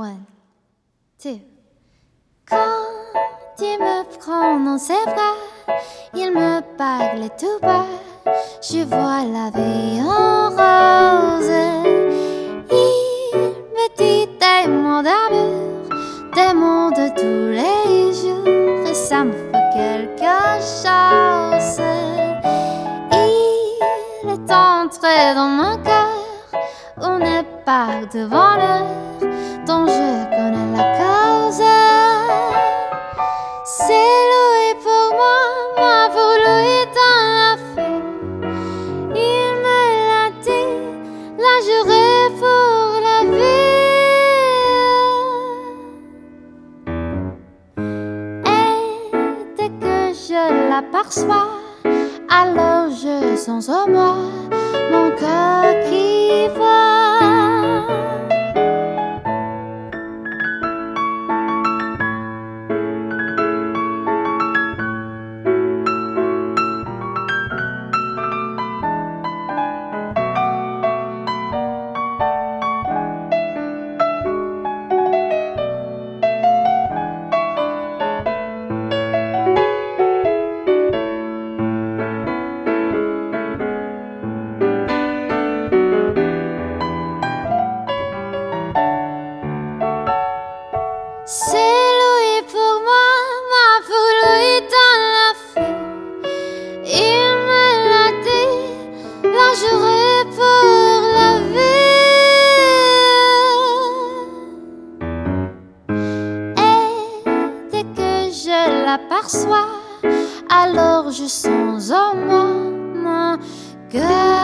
One, two. Quand il me prend dans ses bras, il me parle tout bas. Je vois la vie en rose. Il me dit mots d'amour, mots de tous les jours, et ça me fait quelque chose. Il est entré dans mon cœur, on est pas devant l'heure alors je sens en moi mon cœur C'est loué pour moi, moi pour lui dans la feu. Il me l'a dit, l'a juré pour la vie. Et dès que je l'aperçois, alors je sens en moi mon cœur.